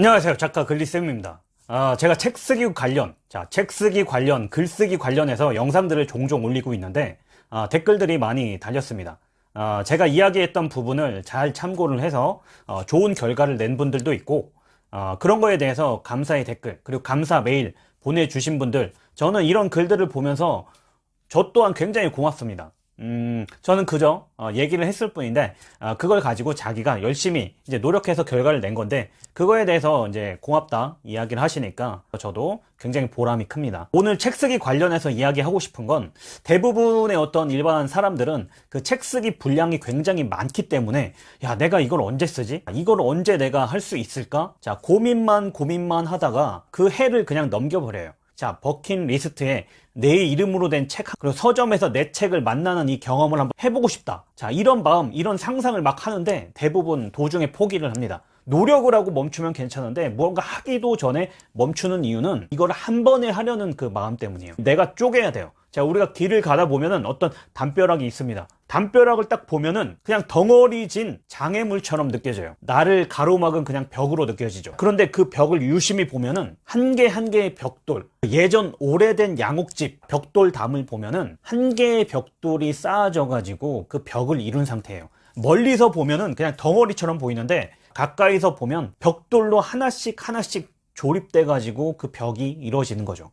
안녕하세요. 작가 글리쌤입니다. 아, 제가 책 쓰기 관련 자, 책 쓰기 관련 글쓰기 관련해서 영상들을 종종 올리고 있는데 아, 댓글들이 많이 달렸습니다. 아, 제가 이야기했던 부분을 잘 참고를 해서 어, 좋은 결과를 낸 분들도 있고 어, 그런 거에 대해서 감사의 댓글 그리고 감사 메일 보내주신 분들 저는 이런 글들을 보면서 저 또한 굉장히 고맙습니다 음, 저는 그저 어, 얘기를 했을 뿐인데 어, 그걸 가지고 자기가 열심히 이제 노력해서 결과를 낸 건데 그거에 대해서 이제 고맙다 이야기를 하시니까 저도 굉장히 보람이 큽니다. 오늘 책 쓰기 관련해서 이야기하고 싶은 건 대부분의 어떤 일반 사람들은 그 책 쓰기 분량이 굉장히 많기 때문에 야 내가 이걸 언제 쓰지? 이걸 언제 내가 할 수 있을까? 자 고민만 고민만 하다가 그 해를 그냥 넘겨버려요. 자, 버킷 리스트에 내 이름으로 된 책, 그리고 서점에서 내 책을 만나는 이 경험을 한번 해보고 싶다. 자, 이런 마음, 이런 상상을 막 하는데 대부분 도중에 포기를 합니다. 노력을 하고 멈추면 괜찮은데 뭔가 하기도 전에 멈추는 이유는 이걸 한 번에 하려는 그 마음 때문이에요. 내가 쪼개야 돼요. 자, 우리가 길을 가다 보면은 어떤 담벼락이 있습니다. 담벼락을 딱 보면은 그냥 덩어리 진 장애물처럼 느껴져요. 나를 가로막은 그냥 벽으로 느껴지죠. 그런데 그 벽을 유심히 보면은 한 개 한 개의 벽돌, 예전 오래된 양옥집 벽돌담을 보면은 한 개의 벽돌이 쌓아져 가지고 그 벽을 이룬 상태예요. 멀리서 보면은 그냥 덩어리처럼 보이는데 가까이서 보면 벽돌로 하나씩 하나씩 조립돼 가지고 그 벽이 이루어지는 거죠.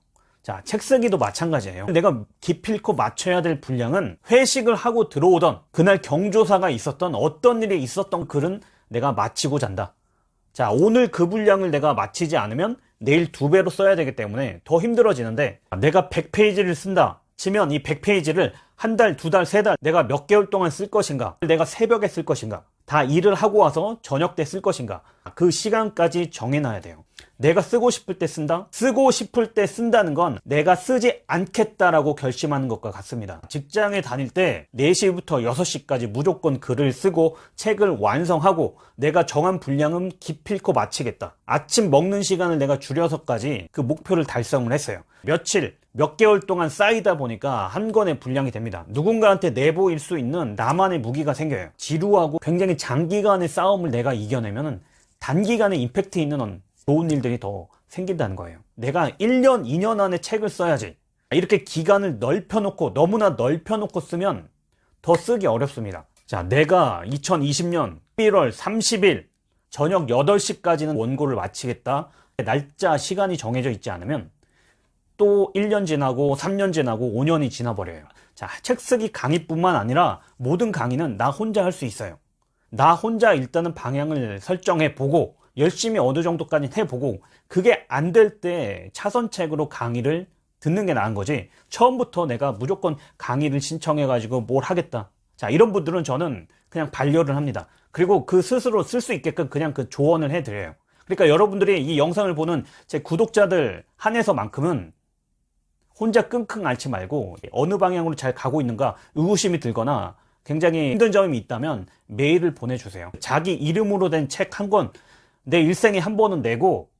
자, 책 쓰기도 마찬가지예요. 내가 기필코 맞춰야 될 분량은 회식을 하고 들어오던 그날 경조사가 있었던 어떤 일이 있었던 글은 내가 마치고 잔다. 자, 오늘 그 분량을 내가 마치지 않으면 내일 두 배로 써야 되기 때문에 더 힘들어지는데 내가 100페이지를 쓴다. 치면 이 100페이지를 한 달, 두 달, 세 달 내가 몇 개월 동안 쓸 것인가? 내가 새벽에 쓸 것인가? 다 일을 하고 와서 저녁 때 쓸 것인가? 그 시간까지 정해놔야 돼요. 내가 쓰고 싶을 때 쓴다? 쓰고 싶을 때 쓴다는 건 내가 쓰지 않겠다라고 결심하는 것과 같습니다. 직장에 다닐 때 4시부터 6시까지 무조건 글을 쓰고 책을 완성하고 내가 정한 분량은 기필코 마치겠다. 아침 먹는 시간을 내가 줄여서까지 그 목표를 달성을 했어요. 며칠, 몇 개월 동안 쌓이다 보니까 한 권의 분량이 됩니다. 누군가한테 내보일 수 있는 나만의 무기가 생겨요. 지루하고 굉장히 장기간의 싸움을 내가 이겨내면 단기간에 임팩트 있는 좋은 일들이 더 생긴다는 거예요. 내가 1년, 2년 안에 책을 써야지. 이렇게 기간을 넓혀놓고 너무나 넓혀놓고 쓰면 더 쓰기 어렵습니다. 자, 내가 2020년 1월 30일 저녁 8시까지는 원고를 마치겠다. 날짜, 시간이 정해져 있지 않으면 또 1년 지나고 3년 지나고 5년이 지나버려요. 자, 책 쓰기 강의뿐만 아니라 모든 강의는 나 혼자 할 수 있어요. 나 혼자 일단은 방향을 설정해 보고 열심히 어느 정도까지 해보고 그게 안 될 때 차선책으로 강의를 듣는 게 나은 거지. 처음부터 내가 무조건 강의를 신청해 가지고 뭘 하겠다. 자 이런 분들은 저는 그냥 반려를 합니다. 그리고 그 스스로 쓸 수 있게끔 그냥 그 조언을 해 드려요. 그러니까 여러분들이 이 영상을 보는 제 구독자들 한해서만큼은 혼자 끙끙 앓지 말고 어느 방향으로 잘 가고 있는가 의구심이 들거나 굉장히 힘든 점이 있다면 메일을 보내주세요. 자기 이름으로 된 책 한 권 내 일생에 한 번은 내고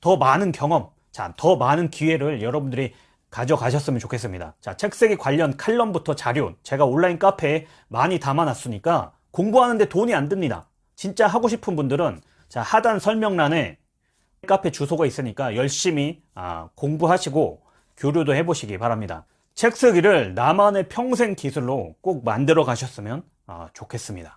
더 많은 경험, 자, 더 많은 기회를 여러분들이 가져가셨으면 좋겠습니다. 자, 책쓰기 관련 칼럼부터 자료, 제가 온라인 카페에 많이 담아놨으니까 공부하는데 돈이 안 듭니다. 진짜 하고 싶은 분들은 자, 하단 설명란에 카페 주소가 있으니까 열심히 아, 공부하시고 교류도 해보시기 바랍니다. 책 쓰기를 나만의 평생 기술로 꼭 만들어 가셨으면 아, 좋겠습니다.